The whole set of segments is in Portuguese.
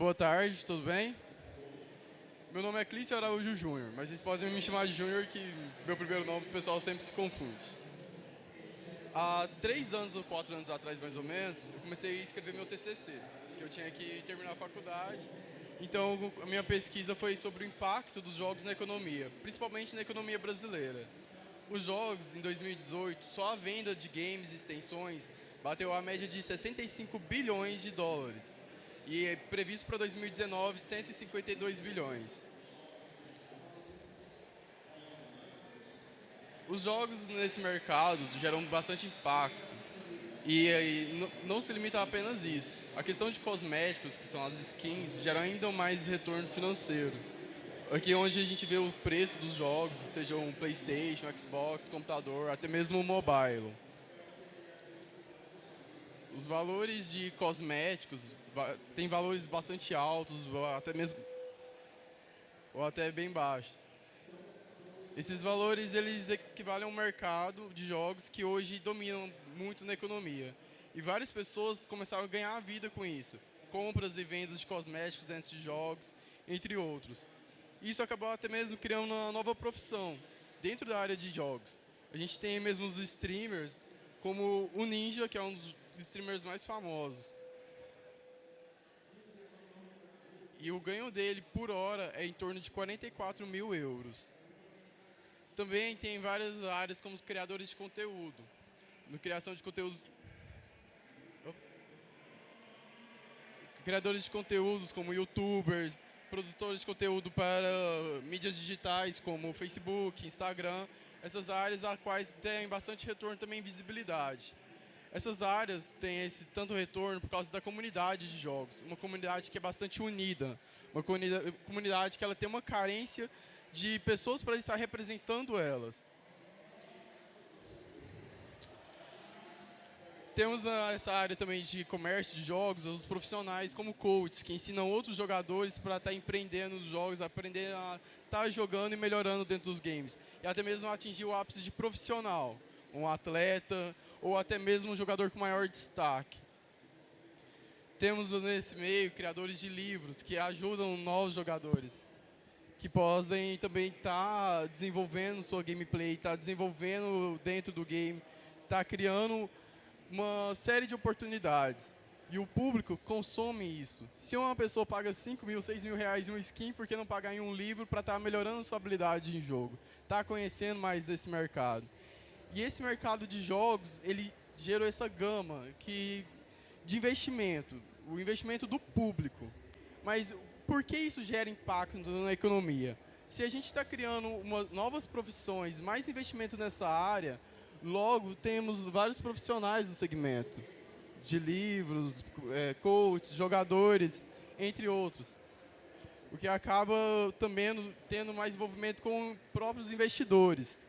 Boa tarde, tudo bem? Meu nome é Clício Araújo Júnior, mas vocês podem me chamar de Júnior, que meu primeiro nome o pessoal sempre se confunde. Há três anos ou quatro anos atrás, mais ou menos, eu comecei a escrever meu TCC, que eu tinha que terminar a faculdade. Então, a minha pesquisa foi sobre o impacto dos jogos na economia, principalmente na economia brasileira. Os jogos, em 2018, só a venda de games e extensões bateu a média de 65 bilhões de dólares. E é previsto para 2019, 152 bilhões. Os jogos nesse mercado geram bastante impacto. E, e não se limita a apenas isso. A questão de cosméticos, que são as skins, gera ainda mais retorno financeiro. Aqui é onde a gente vê o preço dos jogos, seja um Playstation, Xbox, computador, até mesmo o mobile. Os valores de cosméticos têm valores bastante altos, até mesmo ou até bem baixos. Esses valores eles equivalem a um mercado de jogos que hoje dominam muito na economia. E várias pessoas começaram a ganhar a vida com isso. Compras e vendas de cosméticos dentro de jogos, entre outros. Isso acabou até mesmo criando uma nova profissão dentro da área de jogos. A gente tem mesmo os streamers, como o Ninja, que é um dos streamers mais famosos. E o ganho dele por hora é em torno de 44 mil euros. Também tem várias áreas como criadores de conteúdo. No criação de conteúdos... Criadores de conteúdos como youtubers, produtores de conteúdo para mídias digitais como Facebook, Instagram, essas áreas as quais têm bastante retorno também visibilidade. Essas áreas têm esse tanto retorno por causa da comunidade de jogos, uma comunidade que é bastante unida, uma comunidade que ela tem uma carência de pessoas para estar representando elas. Temos essa área também de comércio de jogos, os profissionais como coaches, que ensinam outros jogadores para estar empreendendo nos jogos, aprender a estar jogando e melhorando dentro dos games. E até mesmo atingir o ápice de profissional, um atleta ou até mesmo um jogador com maior destaque. Temos nesse meio criadores de livros que ajudam novos jogadores que podem também estar tá desenvolvendo sua gameplay, estar tá desenvolvendo dentro do game, estar tá criando uma série de oportunidades. E o público consome isso. Se uma pessoa paga 5 mil, 6 mil reais em um skin, por que não pagar em um livro para estar tá melhorando sua habilidade em jogo? Está conhecendo mais desse mercado. E esse mercado de jogos, ele gerou essa gama que, de investimento, o investimento do público. Mas por que isso gera impacto na economia? Se a gente está criando uma, novas profissões, mais investimento nessa área, logo temos vários profissionais no segmento, de livros, é, coaches, jogadores, entre outros. O que acaba também tendo mais envolvimento com próprios investidores.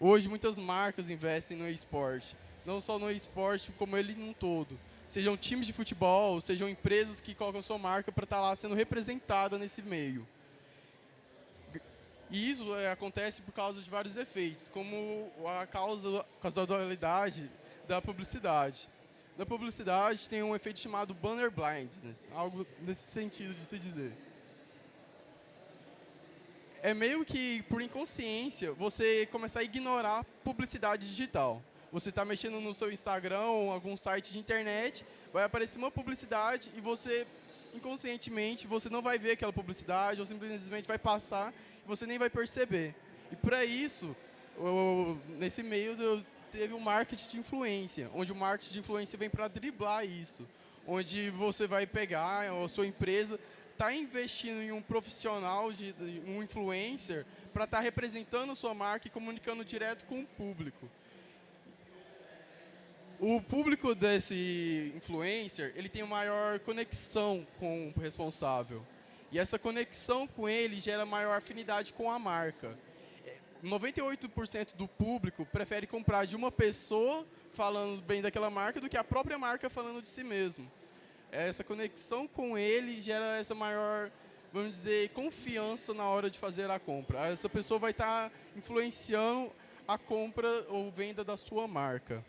Hoje, muitas marcas investem no esporte. Não só no esporte, como ele num todo sejam times de futebol, sejam empresas que colocam sua marca para estar tá lá sendo representada nesse meio. E isso é, acontece por causa de vários efeitos, como a causa, a dualidade da publicidade. Da publicidade tem um efeito chamado banner blindness, algo nesse sentido de se dizer. É meio que, por inconsciência, você começar a ignorar publicidade digital você está mexendo no seu Instagram ou algum site de internet, vai aparecer uma publicidade e você, inconscientemente, você não vai ver aquela publicidade ou simplesmente vai passar e você nem vai perceber. E para isso, nesse meio teve um marketing de influência, onde o marketing de influência vem para driblar isso, onde você vai pegar a sua empresa está investindo em um profissional, de, um influencer, para estar tá representando sua marca e comunicando direto com o público. O público desse influencer, ele tem maior conexão com o responsável. E essa conexão com ele gera maior afinidade com a marca. 98% do público prefere comprar de uma pessoa falando bem daquela marca do que a própria marca falando de si mesmo. Essa conexão com ele gera essa maior, vamos dizer, confiança na hora de fazer a compra. Essa pessoa vai estar influenciando a compra ou venda da sua marca.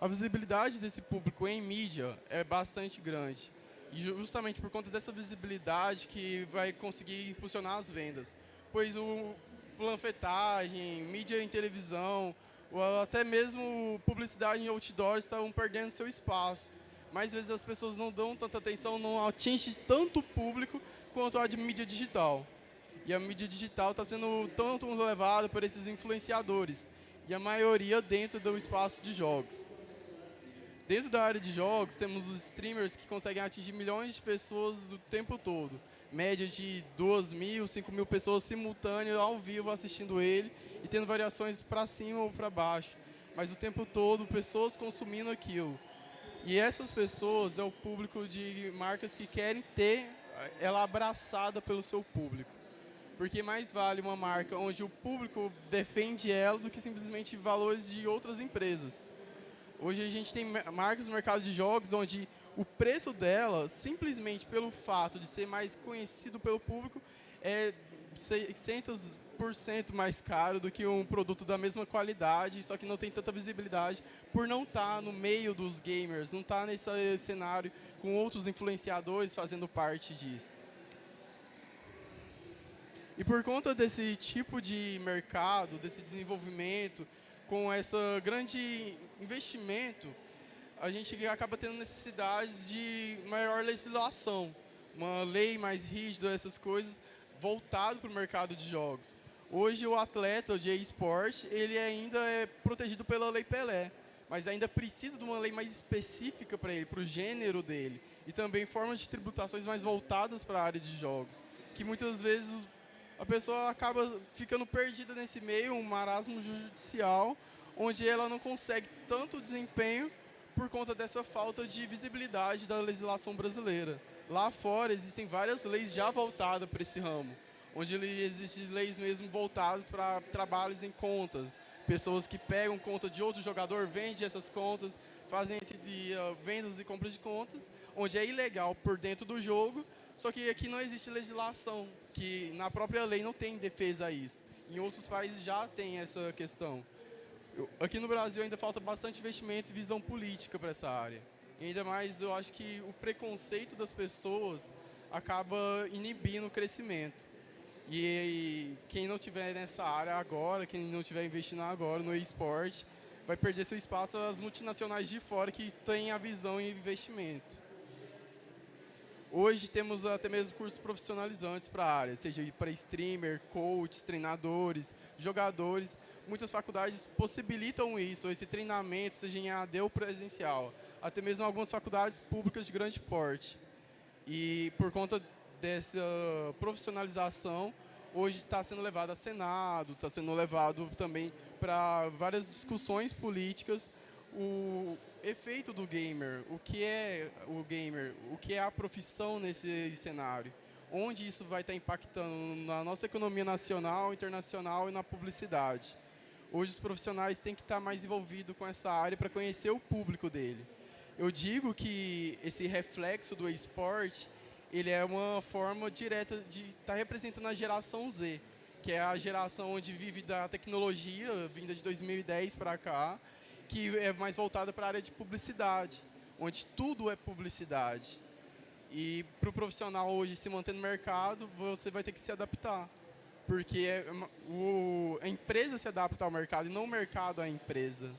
A visibilidade desse público em mídia é bastante grande. E justamente por conta dessa visibilidade que vai conseguir impulsionar as vendas. Pois o planfetagem, mídia em televisão, ou até mesmo publicidade em outdoor estão perdendo seu espaço. Mais vezes as pessoas não dão tanta atenção, não atinge tanto o público quanto a de mídia digital. E a mídia digital está sendo tanto levada por esses influenciadores, e a maioria dentro do espaço de jogos. Dentro da área de jogos, temos os streamers que conseguem atingir milhões de pessoas o tempo todo. Média de 2 mil, 5 mil pessoas simultâneas, ao vivo, assistindo ele e tendo variações para cima ou para baixo. Mas o tempo todo, pessoas consumindo aquilo. E essas pessoas é o público de marcas que querem ter ela abraçada pelo seu público. Porque mais vale uma marca onde o público defende ela do que simplesmente valores de outras empresas. Hoje a gente tem marcas no mercado de jogos onde o preço dela, simplesmente pelo fato de ser mais conhecido pelo público, é 600% mais caro do que um produto da mesma qualidade, só que não tem tanta visibilidade por não estar tá no meio dos gamers, não estar tá nesse cenário com outros influenciadores fazendo parte disso. E por conta desse tipo de mercado, desse desenvolvimento, com esse grande investimento, a gente acaba tendo necessidades de maior legislação, uma lei mais rígida, essas coisas, voltado para o mercado de jogos. Hoje o atleta de esporte, ele ainda é protegido pela Lei Pelé, mas ainda precisa de uma lei mais específica para ele, para o gênero dele, e também formas de tributações mais voltadas para a área de jogos, que muitas vezes a pessoa acaba ficando perdida nesse meio, um marasmo judicial, onde ela não consegue tanto desempenho por conta dessa falta de visibilidade da legislação brasileira. Lá fora existem várias leis já voltadas para esse ramo, onde existem leis mesmo voltadas para trabalhos em conta. Pessoas que pegam conta de outro jogador, vendem essas contas, fazem esse de, uh, vendas e compras de contas, onde é ilegal por dentro do jogo, só que aqui não existe legislação, que na própria lei não tem defesa a isso. Em outros países já tem essa questão. Aqui no Brasil ainda falta bastante investimento e visão política para essa área. E ainda mais eu acho que o preconceito das pessoas acaba inibindo o crescimento. E, quem não tiver nessa área agora, quem não tiver investindo agora no esporte, vai perder seu espaço às multinacionais de fora que têm a visão e investimento. Hoje temos até mesmo cursos profissionalizantes para a área, seja para streamer, coaches, treinadores, jogadores. Muitas faculdades possibilitam isso, esse treinamento, seja em AD ou presencial. Até mesmo algumas faculdades públicas de grande porte. E por conta dessa profissionalização, hoje está sendo levado a Senado, está sendo levado também para várias discussões políticas o efeito do gamer, o que é o gamer, o que é a profissão nesse cenário, onde isso vai estar impactando na nossa economia nacional, internacional e na publicidade. Hoje os profissionais têm que estar mais envolvidos com essa área para conhecer o público dele. Eu digo que esse reflexo do esporte, ele é uma forma direta de estar representando a geração Z, que é a geração onde vive da tecnologia, vinda de 2010 para cá, que é mais voltada para a área de publicidade, onde tudo é publicidade. E para o profissional hoje se manter no mercado, você vai ter que se adaptar. Porque é o, a empresa se adapta ao mercado e não o mercado à empresa.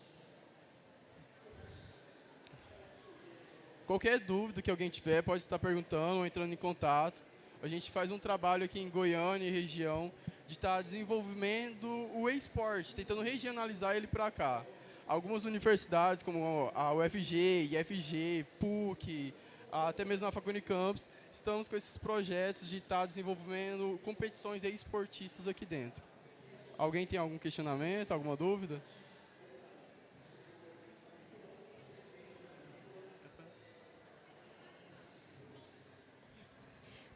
Qualquer dúvida que alguém tiver, pode estar perguntando ou entrando em contato. A gente faz um trabalho aqui em Goiânia e região de estar desenvolvendo o e-sport, tentando regionalizar ele para cá algumas universidades, como a UFG, IFG, PUC, até mesmo a Faculdade Campus, estamos com esses projetos de estar desenvolvendo competições esportistas aqui dentro. Alguém tem algum questionamento, alguma dúvida?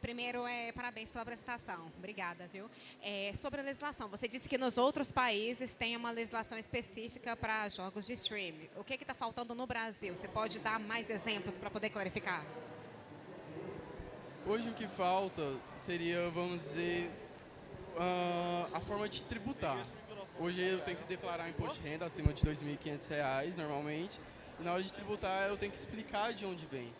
Primeiro, é, parabéns pela apresentação. Obrigada, viu? É, sobre a legislação, você disse que nos outros países tem uma legislação específica para jogos de streaming. O que está faltando no Brasil? Você pode dar mais exemplos para poder clarificar? Hoje o que falta seria, vamos dizer, uh, a forma de tributar. Hoje eu tenho que declarar imposto de renda acima de R$ 2.500 normalmente E na hora de tributar, eu tenho que explicar de onde vem.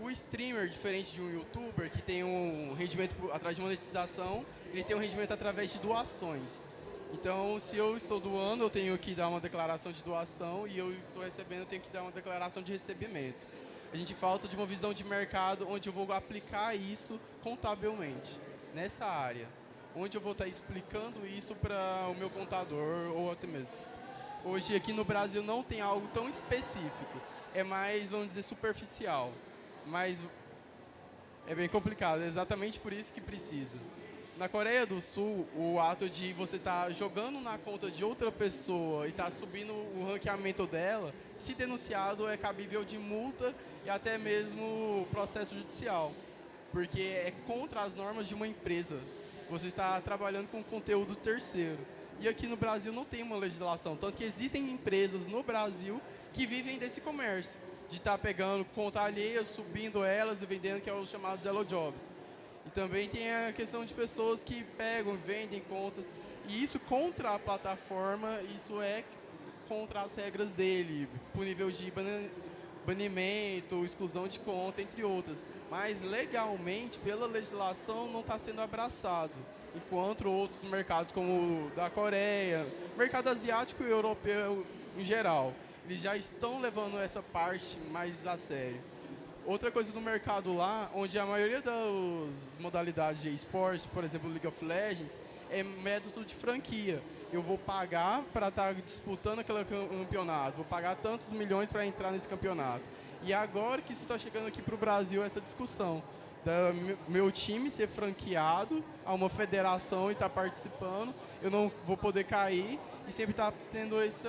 O streamer, diferente de um youtuber que tem um rendimento atrás de monetização, ele tem um rendimento através de doações. Então, se eu estou doando, eu tenho que dar uma declaração de doação e eu estou recebendo, eu tenho que dar uma declaração de recebimento. A gente falta de uma visão de mercado onde eu vou aplicar isso contabilmente, nessa área. Onde eu vou estar explicando isso para o meu contador ou até mesmo. Hoje aqui no Brasil não tem algo tão específico. É mais, vamos dizer, superficial. Mas é bem complicado, é exatamente por isso que precisa. Na Coreia do Sul, o ato de você estar tá jogando na conta de outra pessoa e estar tá subindo o ranqueamento dela, se denunciado, é cabível de multa e até mesmo processo judicial. Porque é contra as normas de uma empresa. Você está trabalhando com conteúdo terceiro. E aqui no Brasil não tem uma legislação. Tanto que existem empresas no Brasil que vivem desse comércio. De estar tá pegando conta alheia, subindo elas e vendendo, que é os chamados Hello Jobs. E também tem a questão de pessoas que pegam, vendem contas. E isso contra a plataforma, isso é contra as regras dele, por nível de banimento, exclusão de conta, entre outras. Mas legalmente, pela legislação, não está sendo abraçado. Enquanto outros mercados, como o da Coreia, mercado asiático e europeu em geral, eles já estão levando essa parte mais a sério. Outra coisa do mercado lá, onde a maioria das modalidades de esportes, por exemplo, League of Legends, é método de franquia. Eu vou pagar para estar tá disputando aquele campeonato, vou pagar tantos milhões para entrar nesse campeonato. E agora que isso está chegando aqui para o Brasil, essa discussão da meu time ser franqueado a uma federação e estar tá participando, eu não vou poder cair e sempre estar tá tendo esse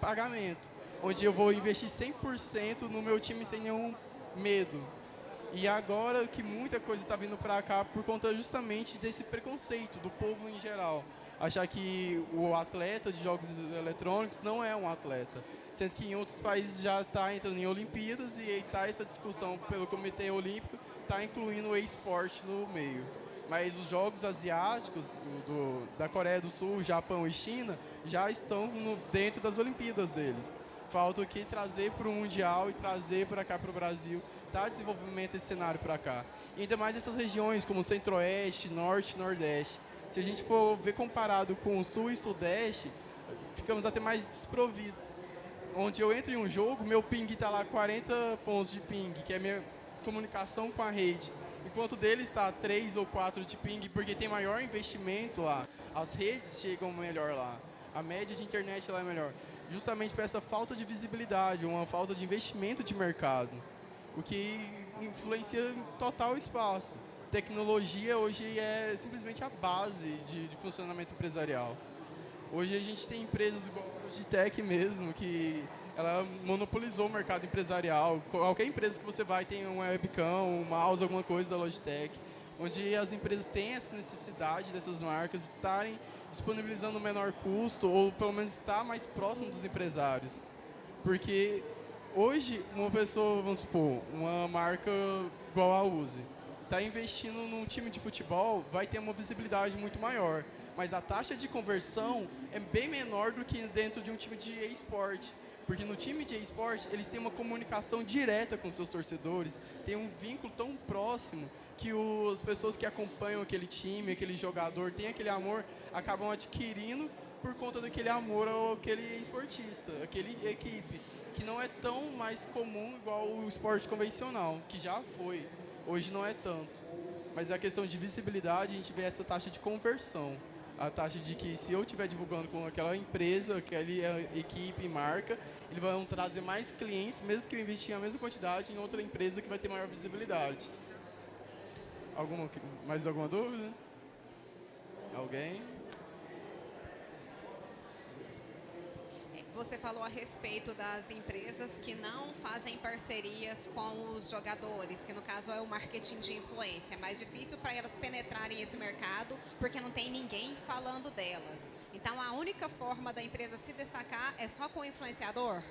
pagamento, onde eu vou investir 100% no meu time sem nenhum medo. E agora que muita coisa está vindo para cá por conta justamente desse preconceito do povo em geral. Achar que o atleta de jogos eletrônicos não é um atleta. Sendo que em outros países já está entrando em Olimpíadas e está essa discussão pelo Comitê Olímpico, está incluindo o esporte no meio. Mas os jogos asiáticos, do, da Coreia do Sul, Japão e China, já estão no, dentro das Olimpíadas deles. Falta o que trazer para o Mundial e trazer para cá para o Brasil, tá desenvolvimento esse cenário para cá. E ainda mais essas regiões como Centro-Oeste, Norte, Nordeste. Se a gente for ver comparado com o Sul e Sudeste, ficamos até mais desprovidos. Onde eu entro em um jogo, meu ping está lá 40 pontos de ping, que é minha comunicação com a rede. Enquanto dele está 3 ou 4 de ping, porque tem maior investimento lá. As redes chegam melhor lá. A média de internet lá é melhor justamente por essa falta de visibilidade, uma falta de investimento de mercado, o que influencia em total espaço. Tecnologia hoje é simplesmente a base de, de funcionamento empresarial. Hoje a gente tem empresas igual a Logitech mesmo, que ela monopolizou o mercado empresarial. Qualquer empresa que você vai tem um webcam, um mouse, alguma coisa da Logitech, onde as empresas têm essa necessidade dessas marcas estarem disponibilizando menor custo ou pelo menos estar mais próximo dos empresários. Porque hoje uma pessoa, vamos supor, uma marca igual a Uzi, está investindo num time de futebol, vai ter uma visibilidade muito maior. Mas a taxa de conversão é bem menor do que dentro de um time de e-sport. Porque no time de esporte, eles têm uma comunicação direta com seus torcedores, tem um vínculo tão próximo que os, as pessoas que acompanham aquele time, aquele jogador, tem aquele amor, acabam adquirindo por conta daquele amor ao aquele esportista, aquele equipe, que não é tão mais comum igual o esporte convencional, que já foi, hoje não é tanto. Mas a questão de visibilidade, a gente vê essa taxa de conversão a taxa de que se eu estiver divulgando com aquela empresa, aquela equipe, marca, eles vão trazer mais clientes, mesmo que eu investir a mesma quantidade em outra empresa que vai ter maior visibilidade. Alguma, mais alguma dúvida? Alguém? Você falou a respeito das empresas que não fazem parcerias com os jogadores, que no caso é o marketing de influência. É mais difícil para elas penetrarem esse mercado porque não tem ninguém falando delas. Então a única forma da empresa se destacar é só com o influenciador?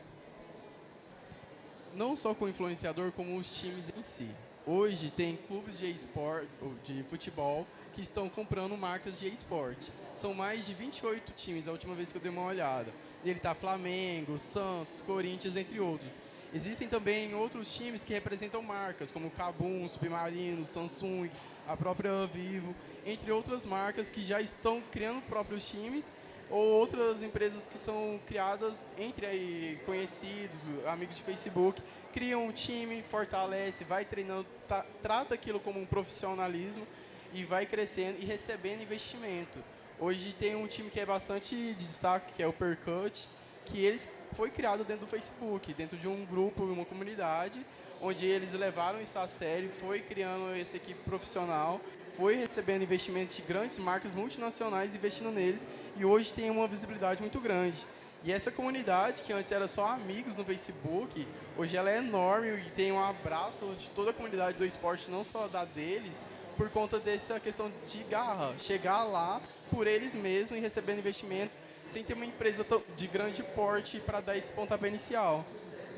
Não só com o influenciador, como os times em si. Hoje tem clubes de esporte, de futebol, que estão comprando marcas de esporte. São mais de 28 times, a última vez que eu dei uma olhada. Nele está Flamengo, Santos, Corinthians, entre outros. Existem também outros times que representam marcas, como Kabum, Submarino, Samsung, a própria Vivo, entre outras marcas que já estão criando próprios times ou outras empresas que são criadas entre aí, conhecidos, amigos de Facebook, criam um time, fortalece, vai treinando, tá, trata aquilo como um profissionalismo e vai crescendo e recebendo investimento. Hoje tem um time que é bastante de destaque, que é o Percut, que eles foi criado dentro do Facebook, dentro de um grupo, uma comunidade, onde eles levaram isso a sério, foi criando essa equipe profissional, foi recebendo investimento de grandes marcas multinacionais investindo neles e hoje tem uma visibilidade muito grande. E essa comunidade, que antes era só amigos no Facebook, hoje ela é enorme e tem um abraço de toda a comunidade do esporte, não só da deles, por conta dessa questão de garra, chegar lá por eles mesmos e recebendo investimento sem ter uma empresa de grande porte para dar esse pontapé inicial.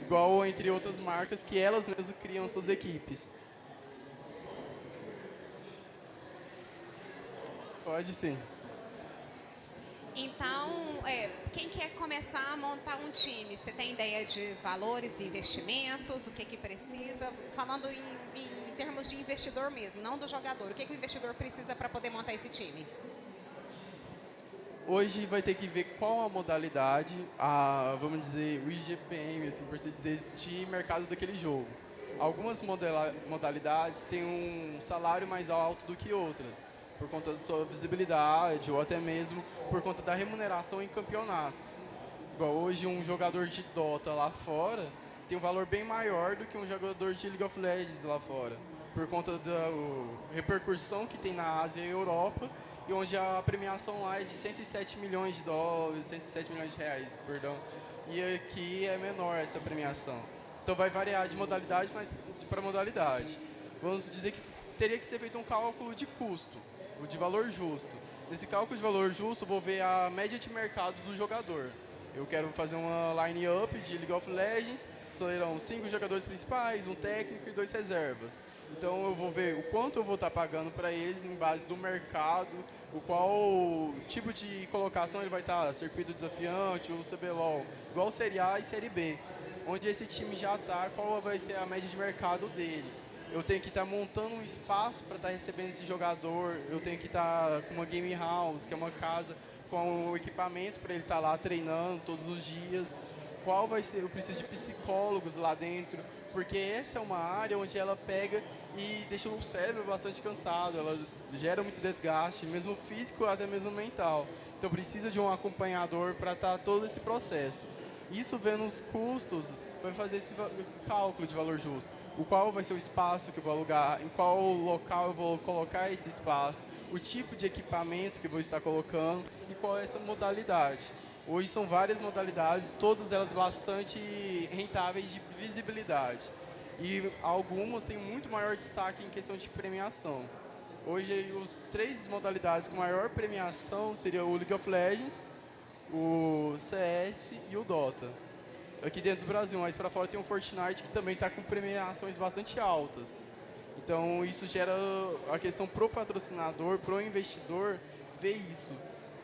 Igual entre outras marcas que elas mesmas criam suas equipes. Pode sim. Então, é, quem quer começar a montar um time, você tem ideia de valores e investimentos, o que, que precisa? Falando em, em termos de investidor mesmo, não do jogador. O que, que o investidor precisa para poder montar esse time? Hoje vai ter que ver qual a modalidade, a, vamos dizer, o IGPM, assim, por assim dizer, de mercado daquele jogo. Algumas modalidades têm um salário mais alto do que outras por conta da sua visibilidade ou até mesmo por conta da remuneração em campeonatos. Igual hoje um jogador de Dota lá fora tem um valor bem maior do que um jogador de League of Legends lá fora, por conta da repercussão que tem na Ásia e Europa, e onde a premiação lá é de 107 milhões de dólares, 107 milhões de reais, perdão, e aqui é menor essa premiação. Então vai variar de modalidade para modalidade. Vamos dizer que teria que ser feito um cálculo de custo o de valor justo. Nesse cálculo de valor justo, vou ver a média de mercado do jogador. Eu quero fazer uma line-up de League of Legends, serão cinco jogadores principais, um técnico e dois reservas. Então eu vou ver o quanto eu vou estar pagando para eles em base do mercado, o qual tipo de colocação ele vai estar, circuito desafiante ou CBLOL, igual Série A e Série B, onde esse time já está, qual vai ser a média de mercado dele eu tenho que estar tá montando um espaço para estar tá recebendo esse jogador, eu tenho que estar tá com uma game house, que é uma casa com o equipamento para ele estar tá lá treinando todos os dias. Qual vai ser? Eu preciso de psicólogos lá dentro, porque essa é uma área onde ela pega e deixa o cérebro bastante cansado, ela gera muito desgaste, mesmo físico até mesmo mental. Então precisa de um acompanhador para estar todo esse processo. Isso vendo os custos, vai fazer esse cálculo de valor justo o qual vai ser o espaço que eu vou alugar, em qual local eu vou colocar esse espaço, o tipo de equipamento que eu vou estar colocando e qual é essa modalidade. Hoje são várias modalidades, todas elas bastante rentáveis de visibilidade. E algumas têm muito maior destaque em questão de premiação. Hoje, os três modalidades com maior premiação seriam o League of Legends, o CS e o Dota aqui dentro do Brasil, mas para fora tem o Fortnite que também está com premiações bastante altas. Então isso gera a questão pro patrocinador, pro investidor ver isso,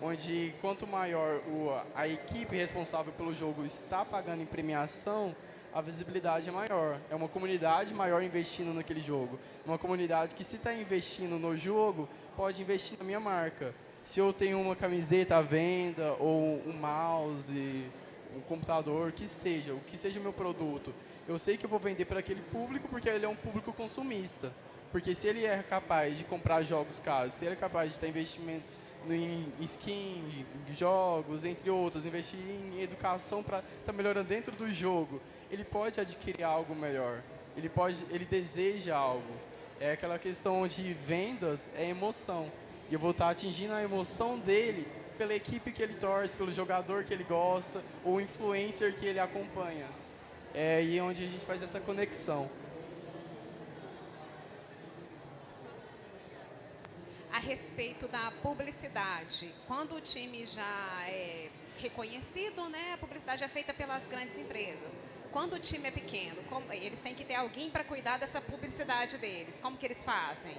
onde quanto maior o, a equipe responsável pelo jogo está pagando em premiação, a visibilidade é maior. É uma comunidade maior investindo naquele jogo. Uma comunidade que se está investindo no jogo, pode investir na minha marca. Se eu tenho uma camiseta à venda ou um mouse um computador, que seja, o que seja o meu produto, eu sei que eu vou vender para aquele público porque ele é um público consumista. Porque se ele é capaz de comprar jogos caros, se ele é capaz de estar investimento em skin, jogos, entre outros, investir em educação para estar tá melhorando dentro do jogo, ele pode adquirir algo melhor. Ele pode, ele deseja algo. É aquela questão de vendas, é emoção. E eu vou estar tá atingindo a emoção dele pela equipe que ele torce, pelo jogador que ele gosta, ou influencer que ele acompanha. É aí onde a gente faz essa conexão. A respeito da publicidade, quando o time já é reconhecido, né, a publicidade é feita pelas grandes empresas. Quando o time é pequeno, como, eles têm que ter alguém para cuidar dessa publicidade deles. Como que eles fazem?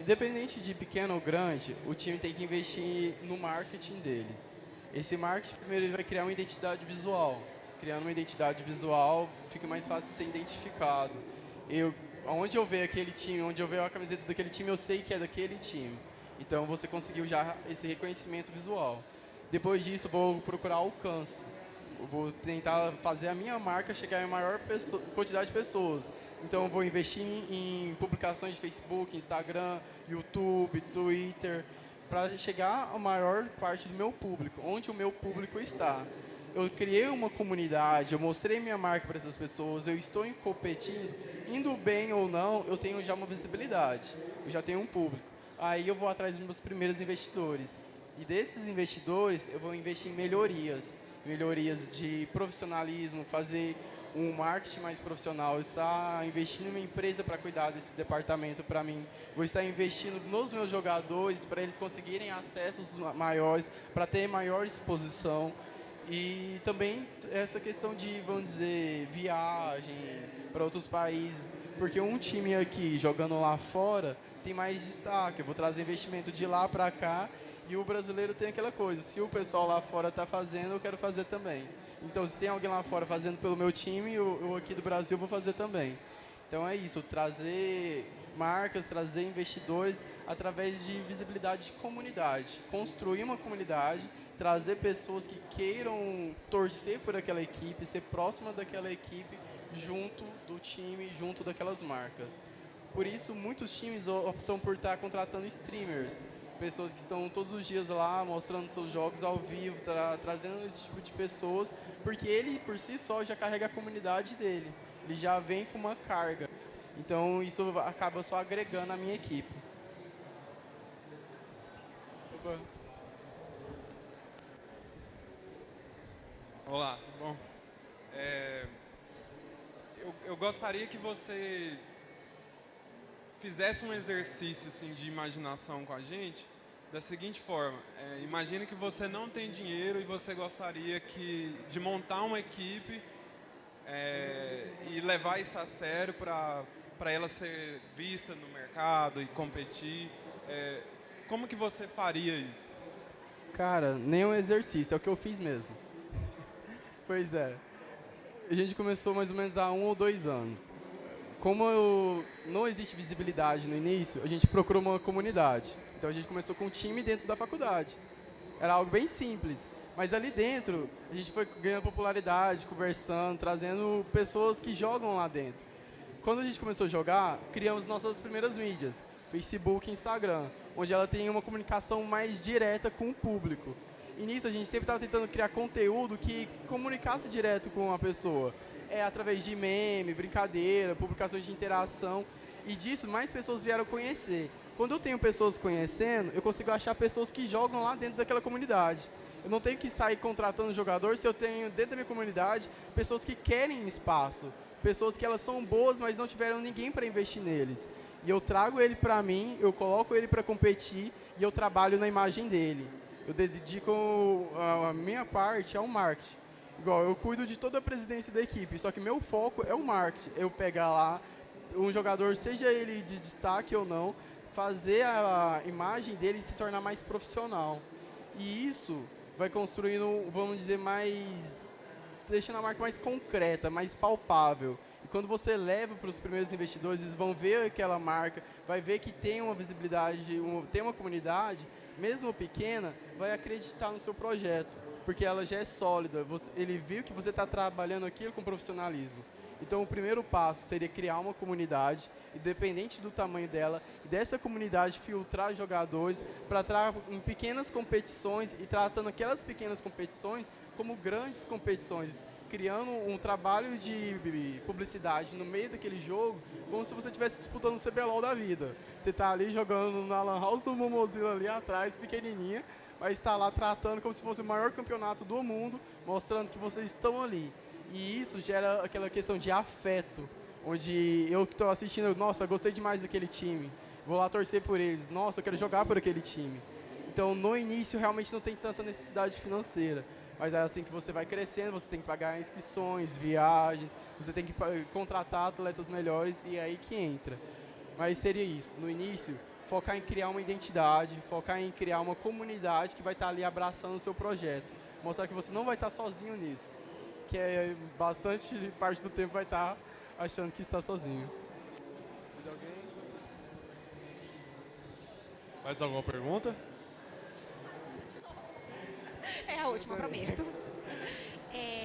Independente de pequeno ou grande, o time tem que investir no marketing deles. Esse marketing, primeiro, ele vai criar uma identidade visual. criando uma identidade visual, fica mais fácil de ser identificado. Eu, onde eu ver aquele time, onde eu ver a camiseta daquele time, eu sei que é daquele time. Então você conseguiu já esse reconhecimento visual. Depois disso, vou procurar alcance. Vou tentar fazer a minha marca chegar em maior quantidade de pessoas. Então, vou investir em, em publicações de Facebook, Instagram, YouTube, Twitter, para chegar a maior parte do meu público, onde o meu público está. Eu criei uma comunidade, eu mostrei minha marca para essas pessoas, eu estou competindo, indo bem ou não, eu tenho já uma visibilidade, eu já tenho um público. Aí eu vou atrás dos meus primeiros investidores. E desses investidores, eu vou investir em melhorias. Melhorias de profissionalismo, fazer um marketing mais profissional, estar investindo em uma empresa para cuidar desse departamento para mim. Vou estar investindo nos meus jogadores para eles conseguirem acessos maiores, para ter maior exposição. E também essa questão de, vamos dizer, viagem para outros países. Porque um time aqui jogando lá fora tem mais destaque. Eu vou trazer investimento de lá para cá e o brasileiro tem aquela coisa, se o pessoal lá fora está fazendo, eu quero fazer também. Então, se tem alguém lá fora fazendo pelo meu time, eu, eu aqui do Brasil vou fazer também. Então é isso, trazer marcas, trazer investidores através de visibilidade de comunidade. Construir uma comunidade, trazer pessoas que queiram torcer por aquela equipe, ser próxima daquela equipe, junto do time, junto daquelas marcas. Por isso, muitos times optam por estar contratando streamers pessoas que estão todos os dias lá mostrando seus jogos ao vivo, tra trazendo esse tipo de pessoas, porque ele por si só já carrega a comunidade dele, ele já vem com uma carga. Então isso acaba só agregando a minha equipe. Opa. Olá, tudo bom? É, eu, eu gostaria que você fizesse um exercício assim, de imaginação com a gente, da seguinte forma, é, imagine que você não tem dinheiro e você gostaria que, de montar uma equipe é, e levar isso a sério para ela ser vista no mercado e competir. É, como que você faria isso? Cara, nem um exercício, é o que eu fiz mesmo. pois é. A gente começou mais ou menos há um ou dois anos como eu, não existe visibilidade no início, a gente procurou uma comunidade. Então a gente começou com um time dentro da faculdade. Era algo bem simples. Mas ali dentro, a gente foi ganhando popularidade, conversando, trazendo pessoas que jogam lá dentro. Quando a gente começou a jogar, criamos nossas primeiras mídias, Facebook e Instagram, onde ela tem uma comunicação mais direta com o público. E nisso a gente sempre estava tentando criar conteúdo que comunicasse direto com a pessoa é, através de meme, brincadeira, publicações de interação. E disso mais pessoas vieram conhecer. Quando eu tenho pessoas conhecendo, eu consigo achar pessoas que jogam lá dentro daquela comunidade. Eu não tenho que sair contratando jogador se eu tenho dentro da minha comunidade pessoas que querem espaço, pessoas que elas são boas, mas não tiveram ninguém para investir neles. E eu trago ele para mim, eu coloco ele para competir e eu trabalho na imagem dele. Eu dedico a minha parte ao marketing. Igual, eu cuido de toda a presidência da equipe, só que meu foco é o marketing. Eu pegar lá um jogador, seja ele de destaque ou não, fazer a imagem dele se tornar mais profissional. E isso vai construindo, vamos dizer, mais... deixando a marca mais concreta, mais palpável. E quando você leva para os primeiros investidores, eles vão ver aquela marca, vai ver que tem uma visibilidade, tem uma comunidade, mesmo pequena, vai acreditar no seu projeto porque ela já é sólida. Você, ele viu que você está trabalhando aquilo com profissionalismo. Então, o primeiro passo seria criar uma comunidade, independente do tamanho dela, e dessa comunidade filtrar jogadores para entrar em pequenas competições e tratando aquelas pequenas competições como grandes competições, criando um trabalho de publicidade no meio daquele jogo, como se você estivesse disputando o CBLOL da vida. Você está ali jogando na Lan House do Momozilla ali atrás, pequenininha, vai estar lá tratando como se fosse o maior campeonato do mundo, mostrando que vocês estão ali. E isso gera aquela questão de afeto, onde eu que estou assistindo, nossa, gostei demais daquele time, vou lá torcer por eles, nossa, eu quero jogar por aquele time. Então, no início, realmente não tem tanta necessidade financeira, mas é assim que você vai crescendo, você tem que pagar inscrições, viagens, você tem que contratar atletas melhores e é aí que entra. Mas seria isso, no início, focar em criar uma identidade, focar em criar uma comunidade que vai estar ali abraçando o seu projeto. Mostrar que você não vai estar sozinho nisso. que é bastante parte do tempo vai estar achando que está sozinho. Mais alguém? Mais alguma pergunta? É a última, prometo. É,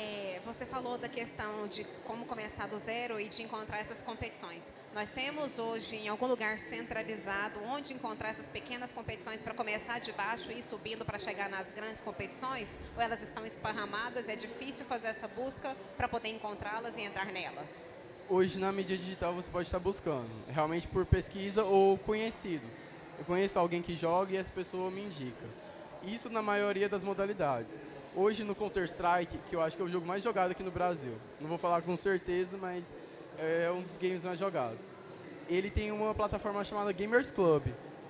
você falou da questão de como começar do zero e de encontrar essas competições. Nós temos hoje em algum lugar centralizado onde encontrar essas pequenas competições para começar de baixo e ir subindo para chegar nas grandes competições? Ou elas estão esparramadas? É difícil fazer essa busca para poder encontrá-las e entrar nelas? Hoje na mídia digital você pode estar buscando, realmente por pesquisa ou conhecidos. Eu conheço alguém que joga e essa pessoa me indica. Isso na maioria das modalidades. Hoje no Counter-Strike, que eu acho que é o jogo mais jogado aqui no Brasil, não vou falar com certeza, mas é um dos games mais jogados. Ele tem uma plataforma chamada Gamers Club,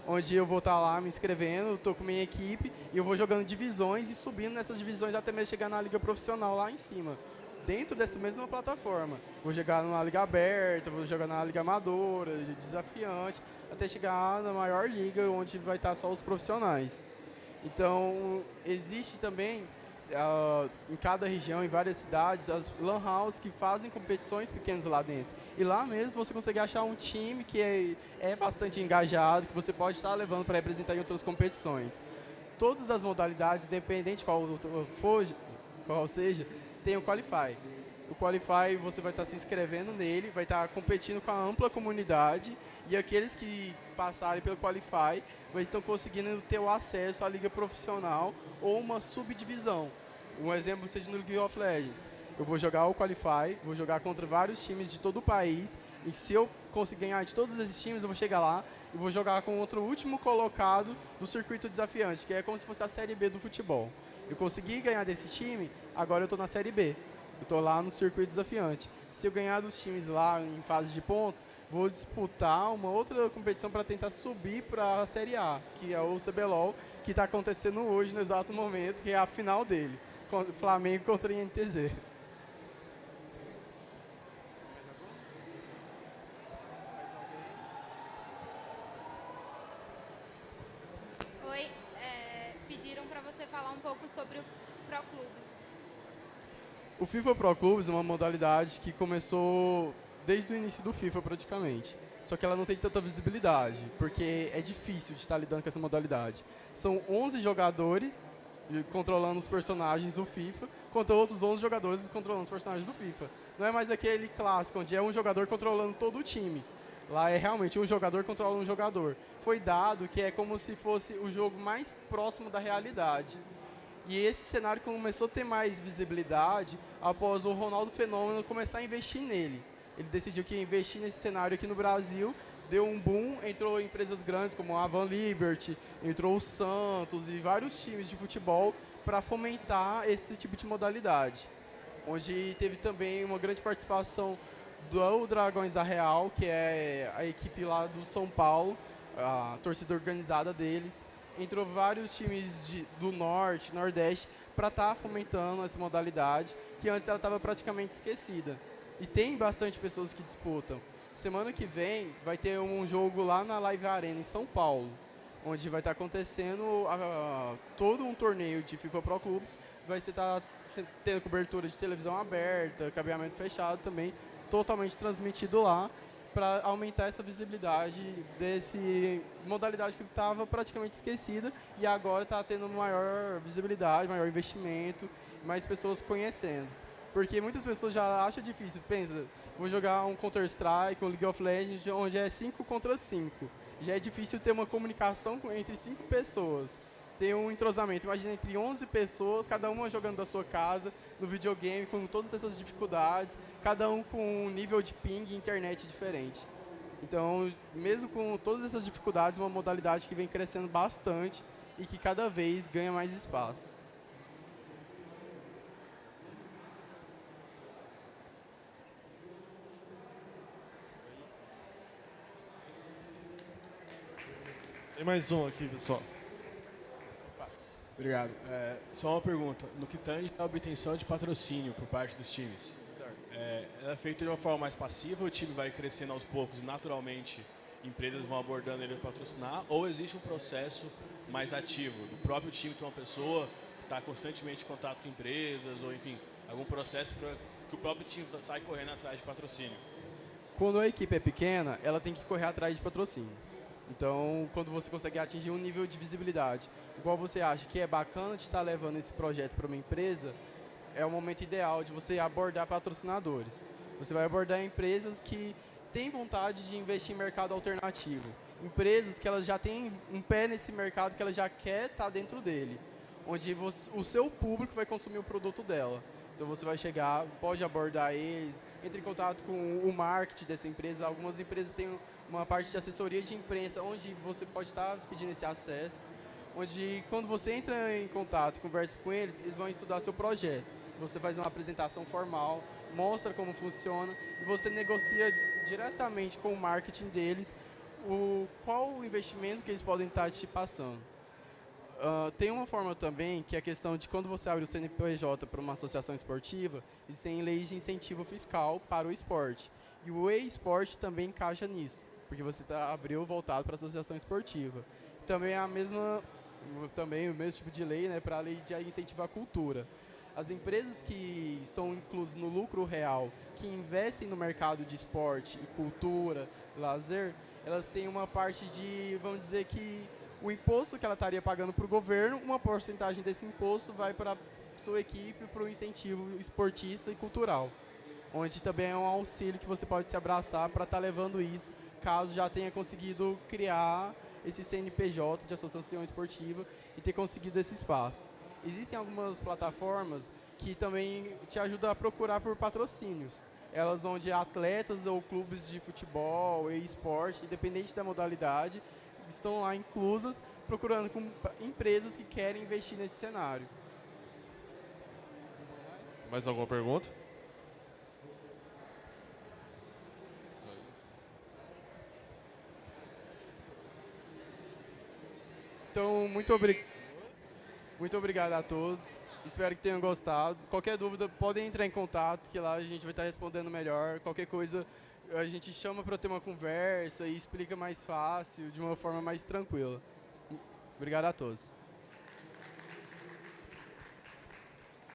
onde eu vou estar lá me inscrevendo, estou com minha equipe e eu vou jogando divisões e subindo nessas divisões até mesmo chegar na liga profissional lá em cima. Dentro dessa mesma plataforma. Vou jogar numa liga aberta, vou jogar na liga amadora, desafiante, até chegar na maior liga onde vai estar só os profissionais. Então, existe também uh, em cada região, em várias cidades, as lan house que fazem competições pequenas lá dentro. E lá mesmo você consegue achar um time que é, é bastante engajado, que você pode estar levando para representar em outras competições. Todas as modalidades, independente qual for, qual seja, tem o Qualify. O Qualify você vai estar se inscrevendo nele, vai estar competindo com a ampla comunidade e aqueles que passarem pelo Qualify vai estar conseguindo ter o acesso à liga profissional ou uma subdivisão. Um exemplo seja no League of Legends. Eu vou jogar o Qualify, vou jogar contra vários times de todo o país e se eu conseguir ganhar de todos esses times, eu vou chegar lá e vou jogar contra o último colocado do circuito desafiante, que é como se fosse a Série B do futebol. Eu consegui ganhar desse time, agora eu estou na Série B. Eu estou lá no circuito desafiante. Se eu ganhar dos times lá em fase de ponto, vou disputar uma outra competição para tentar subir para a Série A, que é o CBLOL, que está acontecendo hoje, no exato momento, que é a final dele. Flamengo contra o INTZ. Oi, é, pediram para você falar um pouco sobre o Pro Clubes. O FIFA Pro Clubes é uma modalidade que começou desde o início do FIFA praticamente. Só que ela não tem tanta visibilidade, porque é difícil de estar lidando com essa modalidade. São 11 jogadores controlando os personagens do FIFA, contra outros 11 jogadores controlando os personagens do FIFA. Não é mais aquele clássico onde é um jogador controlando todo o time. Lá é realmente um jogador controlando um jogador. Foi dado que é como se fosse o jogo mais próximo da realidade. E esse cenário começou a ter mais visibilidade após o Ronaldo Fenômeno começar a investir nele. Ele decidiu que investir nesse cenário aqui no Brasil deu um boom, entrou empresas grandes como a Van Liberty, entrou o Santos e vários times de futebol para fomentar esse tipo de modalidade. Onde teve também uma grande participação do Dragões da Real, que é a equipe lá do São Paulo, a torcida organizada deles. Entrou vários times de, do Norte, Nordeste, para estar tá fomentando essa modalidade, que antes ela estava praticamente esquecida. E tem bastante pessoas que disputam. Semana que vem vai ter um jogo lá na Live Arena em São Paulo, onde vai estar acontecendo a, todo um torneio de FIFA Pro Clubes. Vai estar tá tendo cobertura de televisão aberta, cabeamento fechado também, totalmente transmitido lá para aumentar essa visibilidade desse modalidade que estava praticamente esquecida e agora está tendo maior visibilidade, maior investimento, mais pessoas conhecendo. Porque muitas pessoas já acham difícil, pensa, vou jogar um Counter-Strike, um League of Legends, onde é 5 contra 5. Já é difícil ter uma comunicação entre 5 pessoas. Ter um entrosamento, imagina entre 11 pessoas, cada uma jogando da sua casa, no videogame, com todas essas dificuldades, cada um com um nível de ping e internet diferente. Então, mesmo com todas essas dificuldades, uma modalidade que vem crescendo bastante e que cada vez ganha mais espaço. Tem mais um aqui, pessoal. Obrigado. É, só uma pergunta. No que tange a obtenção de patrocínio por parte dos times, é, ela é feita de uma forma mais passiva, o time vai crescendo aos poucos e naturalmente empresas vão abordando ele para patrocinar, ou existe um processo mais ativo, do próprio time ter uma pessoa que está constantemente em contato com empresas, ou enfim, algum processo para que o próprio time saia correndo atrás de patrocínio? Quando a equipe é pequena, ela tem que correr atrás de patrocínio. Então, quando você consegue atingir um nível de visibilidade, igual você acha que é bacana de estar levando esse projeto para uma empresa, é o momento ideal de você abordar patrocinadores. Você vai abordar empresas que têm vontade de investir em mercado alternativo. Empresas que elas já têm um pé nesse mercado que ela já quer estar dentro dele. Onde você, o seu público vai consumir o produto dela. Então você vai chegar, pode abordar eles, entre em contato com o marketing dessa empresa. Algumas empresas têm uma parte de assessoria de imprensa, onde você pode estar pedindo esse acesso. Onde quando você entra em contato, conversa com eles, eles vão estudar seu projeto. Você faz uma apresentação formal, mostra como funciona e você negocia diretamente com o marketing deles o, qual o investimento que eles podem estar te passando. Uh, tem uma forma também que é a questão de quando você abre o CNPJ para uma associação esportiva, existem leis de incentivo fiscal para o esporte. E o e-sport também encaixa nisso, porque você tá, abriu voltado para a associação esportiva. Também é a mesma, também o mesmo tipo de lei né, para a lei de incentivo à cultura. As empresas que estão inclusas no lucro real, que investem no mercado de esporte cultura, lazer, elas têm uma parte de, vamos dizer que o imposto que ela estaria pagando para o governo, uma porcentagem desse imposto vai para sua equipe para o incentivo esportista e cultural. Onde também é um auxílio que você pode se abraçar para estar tá levando isso, caso já tenha conseguido criar esse CNPJ de associação esportiva e ter conseguido esse espaço. Existem algumas plataformas que também te ajudam a procurar por patrocínios elas onde atletas ou clubes de futebol e esporte, independente da modalidade, estão lá inclusas, procurando com empresas que querem investir nesse cenário. Mais alguma pergunta? Então, muito, obri muito obrigado a todos. Espero que tenham gostado. Qualquer dúvida, podem entrar em contato, que lá a gente vai estar respondendo melhor. Qualquer coisa, a gente chama para ter uma conversa e explica mais fácil, de uma forma mais tranquila. Obrigado a todos.